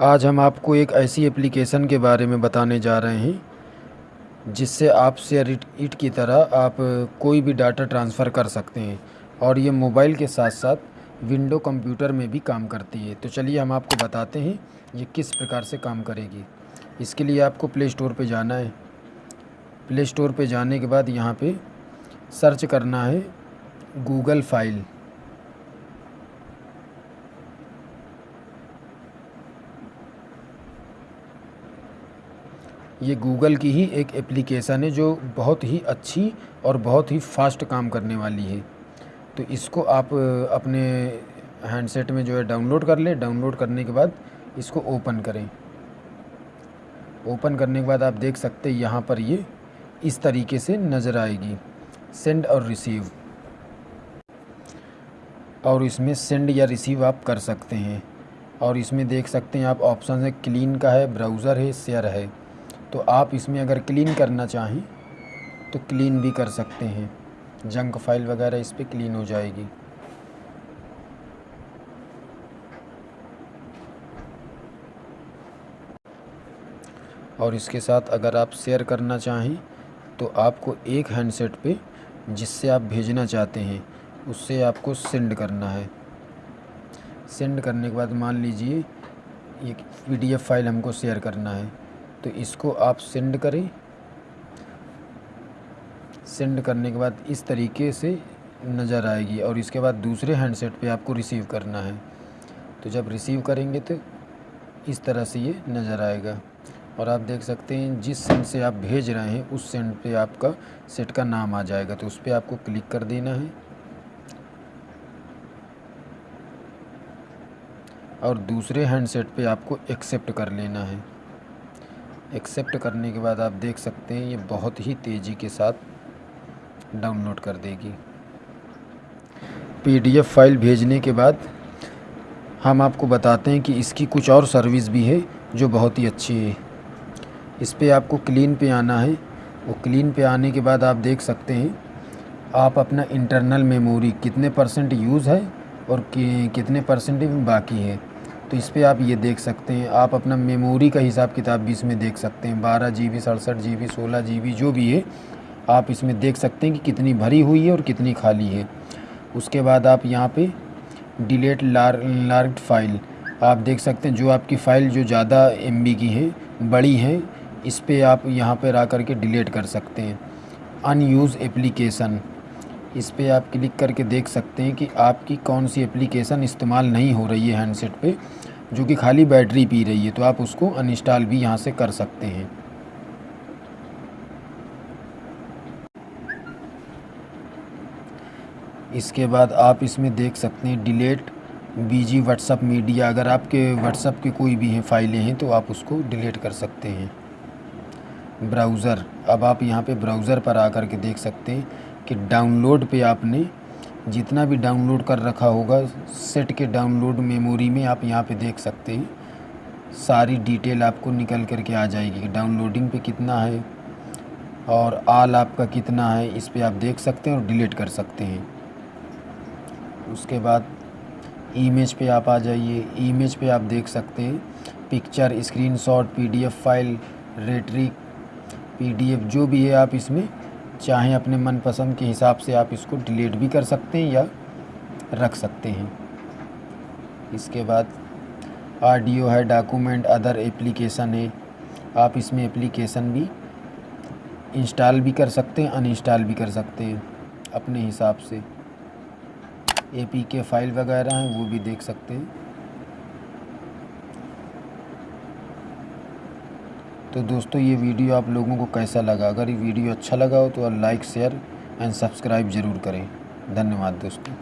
आज हम आपको एक ऐसी एप्लीकेशन के बारे में बताने जा रहे हैं, जिससे आप शेयर इट की तरह आप कोई भी डाटा ट्रांसफ़र कर सकते हैं और ये मोबाइल के साथ साथ विंडो कंप्यूटर में भी काम करती है। तो चलिए हम आपको बताते हैं ये किस प्रकार से काम करेगी। इसके लिए आपको प्ले स्टोर पर जाना है। प्ले स्टोर पर जाने के बाद यहाँ पे सर्च करना है गूगल फ़ाइल ये गूगल की ही एक एप्लीकेशन है जो बहुत ही अच्छी और बहुत ही फास्ट काम करने वाली है। तो इसको आप अपने हैंडसेट में जो है डाउनलोड कर लें। डाउनलोड करने के बाद इसको ओपन करें। ओपन करने के बाद आप देख सकते हैं यहाँ पर ये इस तरीके से नज़र आएगी। सेंड और रिसीव और इसमें सेंड या रिसीव आप कर सकते हैं। और इसमें देख सकते हैं आप ऑप्शन है। क्लीन का है ब्राउज़र है शेयर है। तो आप इसमें अगर क्लीन करना चाहें तो क्लीन भी कर सकते हैं। जंक फ़ाइल वगैरह इस पर क्लीन हो जाएगी। और इसके साथ अगर आप शेयर करना चाहें तो आपको एक हैंडसेट पे जिससे आप भेजना चाहते हैं, उससे आपको सेंड करना है। सेंड करने के बाद मान लीजिए ये पीडीएफ फ़ाइल हमको शेयर करना है। तो इसको आप सेंड करें। सेंड करने के बाद इस तरीके से नज़र आएगी और इसके बाद दूसरे हैंडसेट पे आपको रिसीव करना है। तो जब रिसीव करेंगे तो इस तरह से ये नज़र आएगा। और आप देख सकते हैं, जिस सेंड से आप भेज रहे हैं, उस सेंड पे आपका सेट का नाम आ जाएगा। तो उस पर आपको क्लिक कर देना है। और दूसरे हैंडसेट पे आपको एक्सेप्ट कर लेना है। एक्सेप्ट करने के बाद आप देख सकते हैं ये बहुत ही तेज़ी के साथ डाउनलोड कर देगी। पीडीएफ फ़ाइल भेजने के बाद हम आपको बताते हैं कि इसकी कुछ और सर्विस भी है जो बहुत ही अच्छी है। इस पर आपको क्लीन पे आना है। वो क्लीन पे आने के बाद आप देख सकते हैं आप अपना इंटरनल मेमोरी कितने परसेंट यूज़ है और कि, कितने परसेंट बाकी है। तो इस पर आप ये देख सकते हैं। आप अपना मेमोरी का हिसाब किताब भी इसमें देख सकते हैं। बारह जी बी सड़सठ जी बी सोलह जी बी जो भी है, आप इसमें देख सकते हैं कि कितनी भरी हुई है और कितनी खाली है। उसके बाद आप यहाँ पे डिलेट लार लार्ड फ़ाइल आप देख सकते हैं जो आपकी फ़ाइल जो ज़्यादा एमबी की है, बड़ी है, इस पर आप यहाँ पर आ कर के डिलीट कर सकते हैं। अनयूज़ एप्लीकेशन इस पर आप क्लिक करके देख सकते हैं कि आपकी कौन सी एप्लीकेशन इस्तेमाल नहीं हो रही है हैंडसेट पे, जो कि खाली बैटरी पी रही है तो आप उसको अनइंस्टॉल भी यहाँ से कर सकते हैं। इसके बाद आप इसमें देख सकते हैं डिलीट बीजी व्हाट्सअप मीडिया। अगर आपके व्हाट्सअप के कोई भी हैं, फाइलें हैं तो आप उसको डिलीट कर सकते हैं। ब्राउज़र, अब आप यहाँ पे ब्राउज़र पर आकर के देख सकते हैं कि डाउनलोड पे आपने जितना भी डाउनलोड कर रखा होगा सेट के डाउनलोड मेमोरी में आप यहाँ पे देख सकते हैं। सारी डिटेल आपको निकल करके आ जाएगी डाउनलोडिंग पे कितना है और आल आपका कितना है, इस पर आप देख सकते हैं और डिलीट कर सकते हैं। उसके बाद इमेज पे आप आ जाइए। इमेज पे आप देख सकते हैं पिक्चर स्क्रीनशॉट पीडीएफ फ़ाइल रेटरिक पीडीएफ जो भी है आप इसमें चाहें अपने मनपसंद के हिसाब से आप इसको डिलीट भी कर सकते हैं या रख सकते हैं। इसके बाद ऑडियो है, डॉक्यूमेंट, अदर एप्लीकेशन है। आप इसमें एप्लीकेशन भी इंस्टॉल भी कर सकते हैं, अनइंस्टॉल भी कर सकते हैं अपने हिसाब से। ए पी के फ़ाइल वगैरह हैं, वो भी देख सकते हैं। तो दोस्तों, ये वीडियो आप लोगों को कैसा लगा? अगर ये वीडियो अच्छा लगा हो तो लाइक, शेयर एंड सब्सक्राइब ज़रूर करें। धन्यवाद दोस्तों।